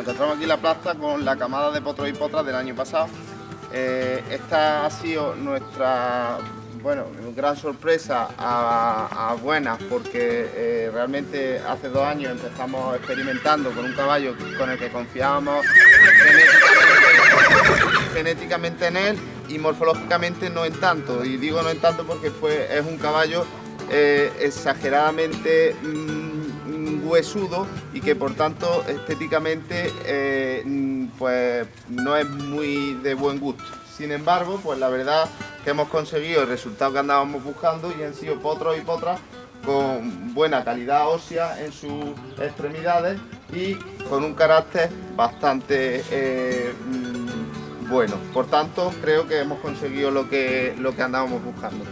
Encontramos aquí la plaza con la camada de potros y potras del año pasado. Eh, esta ha sido nuestra bueno, gran sorpresa a, buenas porque eh, realmente hace dos años empezamos experimentando con un caballo con el que confiábamos genéticamente, en él y morfológicamente no en tanto. Y digo no en tanto porque fue, es un caballo eh, exageradamente... Mm, huesudo y que por tanto estéticamente eh, pues no es muy de buen gusto. Sin embargo, pues la verdad que hemos conseguido el resultado que andábamos buscando y han sido potros y potras con buena calidad ósea en sus extremidades y con un carácter bastante eh, mm, bueno. Por tanto, creo que hemos conseguido lo que, lo que andábamos buscando.